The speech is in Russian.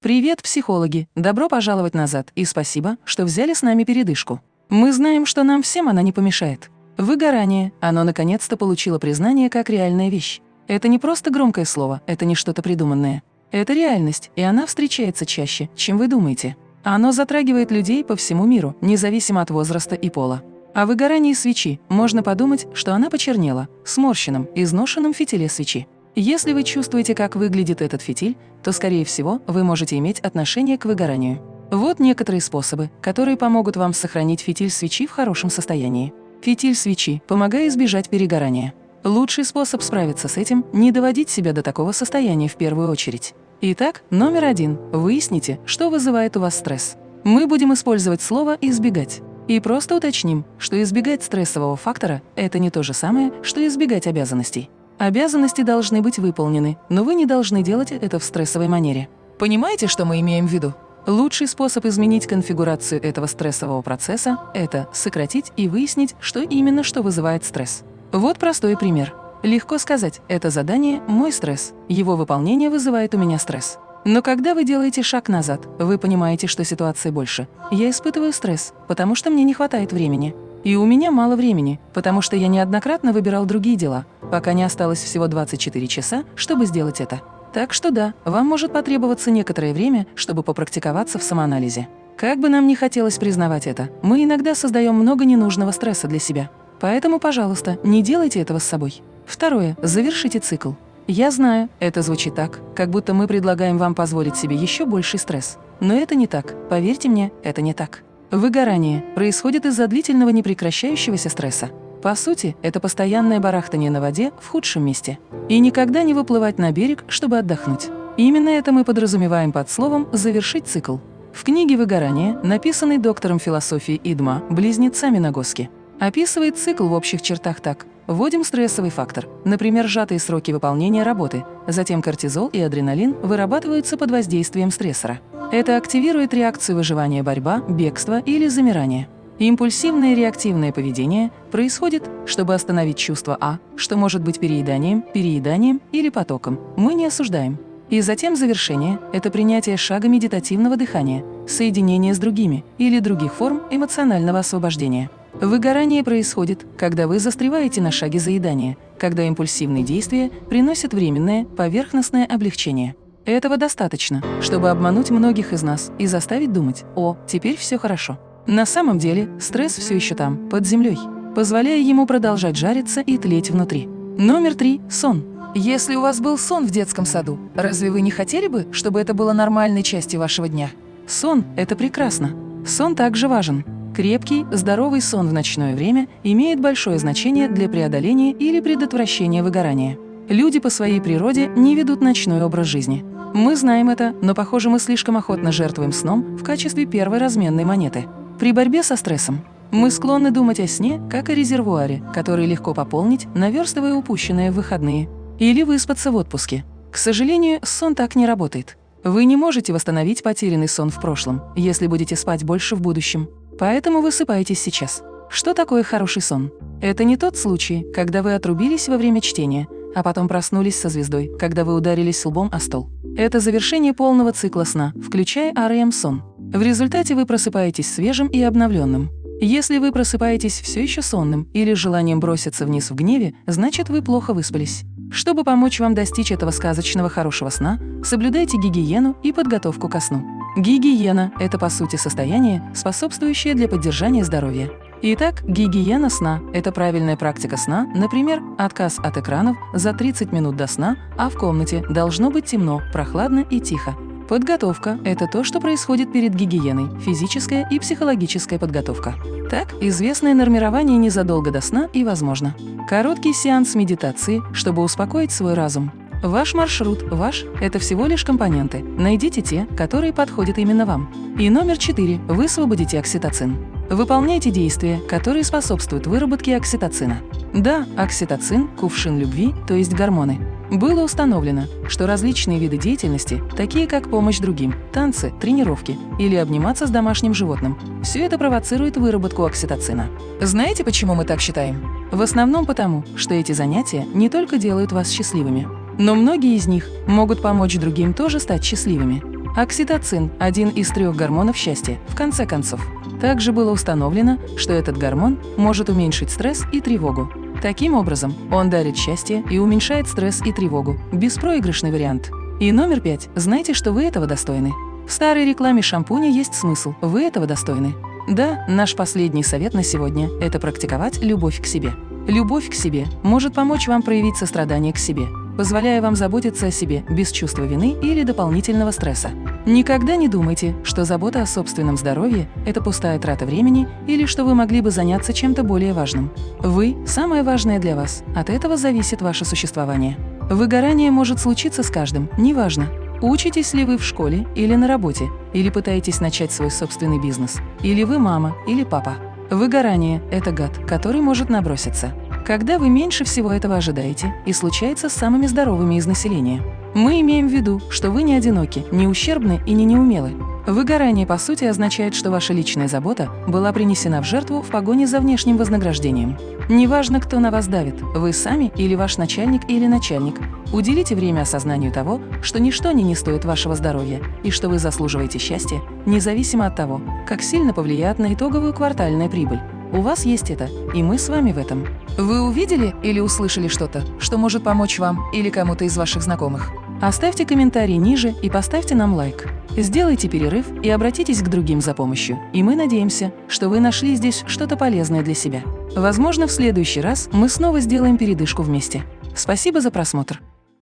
Привет, психологи! Добро пожаловать назад и спасибо, что взяли с нами передышку. Мы знаем, что нам всем она не помешает. Выгорание, оно наконец-то получило признание как реальная вещь. Это не просто громкое слово, это не что-то придуманное. Это реальность, и она встречается чаще, чем вы думаете. Оно затрагивает людей по всему миру, независимо от возраста и пола. О выгорании свечи можно подумать, что она почернела, сморщенном, изношенном фитиле свечи. Если вы чувствуете, как выглядит этот фитиль, то, скорее всего, вы можете иметь отношение к выгоранию. Вот некоторые способы, которые помогут вам сохранить фитиль свечи в хорошем состоянии. Фитиль свечи, помогая избежать перегорания. Лучший способ справиться с этим – не доводить себя до такого состояния в первую очередь. Итак, номер один. Выясните, что вызывает у вас стресс. Мы будем использовать слово «избегать». И просто уточним, что избегать стрессового фактора – это не то же самое, что избегать обязанностей. Обязанности должны быть выполнены, но вы не должны делать это в стрессовой манере. Понимаете, что мы имеем в виду? Лучший способ изменить конфигурацию этого стрессового процесса – это сократить и выяснить, что именно что вызывает стресс. Вот простой пример. Легко сказать, это задание – мой стресс, его выполнение вызывает у меня стресс. Но когда вы делаете шаг назад, вы понимаете, что ситуации больше. Я испытываю стресс, потому что мне не хватает времени. И у меня мало времени, потому что я неоднократно выбирал другие дела, пока не осталось всего 24 часа, чтобы сделать это. Так что да, вам может потребоваться некоторое время, чтобы попрактиковаться в самоанализе. Как бы нам ни хотелось признавать это, мы иногда создаем много ненужного стресса для себя. Поэтому, пожалуйста, не делайте этого с собой. Второе. Завершите цикл. Я знаю, это звучит так, как будто мы предлагаем вам позволить себе еще больший стресс. Но это не так. Поверьте мне, это не так. Выгорание происходит из-за длительного непрекращающегося стресса. По сути, это постоянное барахтание на воде в худшем месте. И никогда не выплывать на берег, чтобы отдохнуть. Именно это мы подразумеваем под словом «завершить цикл». В книге «Выгорание», написанной доктором философии Идма, близнецами Нагоски, описывает цикл в общих чертах так. Вводим стрессовый фактор, например, сжатые сроки выполнения работы, затем кортизол и адреналин вырабатываются под воздействием стрессора. Это активирует реакцию выживания борьба, бегства или замирания. Импульсивное реактивное поведение происходит, чтобы остановить чувство А, что может быть перееданием, перееданием или потоком. Мы не осуждаем. И затем завершение – это принятие шага медитативного дыхания, соединение с другими или других форм эмоционального освобождения. Выгорание происходит, когда вы застреваете на шаге заедания, когда импульсивные действия приносят временное, поверхностное облегчение. Этого достаточно, чтобы обмануть многих из нас и заставить думать «О, теперь все хорошо». На самом деле стресс все еще там, под землей, позволяя ему продолжать жариться и тлеть внутри. Номер три – сон. Если у вас был сон в детском саду, разве вы не хотели бы, чтобы это было нормальной частью вашего дня? Сон – это прекрасно. Сон также важен. Крепкий, здоровый сон в ночное время имеет большое значение для преодоления или предотвращения выгорания. Люди по своей природе не ведут ночной образ жизни. Мы знаем это, но, похоже, мы слишком охотно жертвуем сном в качестве первой разменной монеты. При борьбе со стрессом мы склонны думать о сне как о резервуаре, который легко пополнить, наверстывая упущенное в выходные. Или выспаться в отпуске. К сожалению, сон так не работает. Вы не можете восстановить потерянный сон в прошлом, если будете спать больше в будущем. Поэтому высыпайтесь сейчас. Что такое хороший сон? Это не тот случай, когда вы отрубились во время чтения, а потом проснулись со звездой, когда вы ударились лбом о стол. Это завершение полного цикла сна, включая REM-сон. В результате вы просыпаетесь свежим и обновленным. Если вы просыпаетесь все еще сонным или желанием броситься вниз в гневе, значит вы плохо выспались. Чтобы помочь вам достичь этого сказочного хорошего сна, соблюдайте гигиену и подготовку ко сну. Гигиена – это, по сути, состояние, способствующее для поддержания здоровья. Итак, гигиена сна – это правильная практика сна, например, отказ от экранов за 30 минут до сна, а в комнате должно быть темно, прохладно и тихо. Подготовка – это то, что происходит перед гигиеной, физическая и психологическая подготовка. Так, известное нормирование незадолго до сна и возможно. Короткий сеанс медитации, чтобы успокоить свой разум. Ваш маршрут, ваш – это всего лишь компоненты. Найдите те, которые подходят именно вам. И номер четыре – высвободите окситоцин. Выполняйте действия, которые способствуют выработке окситоцина. Да, окситоцин – кувшин любви, то есть гормоны. Было установлено, что различные виды деятельности, такие как помощь другим, танцы, тренировки или обниматься с домашним животным, все это провоцирует выработку окситоцина. Знаете, почему мы так считаем? В основном потому, что эти занятия не только делают вас счастливыми, но многие из них могут помочь другим тоже стать счастливыми. Окситоцин – один из трех гормонов счастья, в конце концов. Также было установлено, что этот гормон может уменьшить стресс и тревогу. Таким образом, он дарит счастье и уменьшает стресс и тревогу. Беспроигрышный вариант. И номер пять. Знайте, что вы этого достойны. В старой рекламе шампуня есть смысл. Вы этого достойны. Да, наш последний совет на сегодня – это практиковать любовь к себе. Любовь к себе может помочь вам проявить сострадание к себе, позволяя вам заботиться о себе без чувства вины или дополнительного стресса. Никогда не думайте, что забота о собственном здоровье – это пустая трата времени или что вы могли бы заняться чем-то более важным. Вы – самое важное для вас, от этого зависит ваше существование. Выгорание может случиться с каждым, неважно, Учитесь ли вы в школе или на работе, или пытаетесь начать свой собственный бизнес, или вы мама или папа. Выгорание – это гад, который может наброситься. Когда вы меньше всего этого ожидаете и случается с самыми здоровыми из населения. Мы имеем в виду, что вы не одиноки, не ущербны и не неумелы. Выгорание, по сути, означает, что ваша личная забота была принесена в жертву в погоне за внешним вознаграждением. Неважно, кто на вас давит, вы сами или ваш начальник или начальник, уделите время осознанию того, что ничто не не стоит вашего здоровья и что вы заслуживаете счастья, независимо от того, как сильно повлияет на итоговую квартальная прибыль. У вас есть это, и мы с вами в этом. Вы увидели или услышали что-то, что может помочь вам или кому-то из ваших знакомых? Оставьте комментарий ниже и поставьте нам лайк. Сделайте перерыв и обратитесь к другим за помощью, и мы надеемся, что вы нашли здесь что-то полезное для себя. Возможно, в следующий раз мы снова сделаем передышку вместе. Спасибо за просмотр!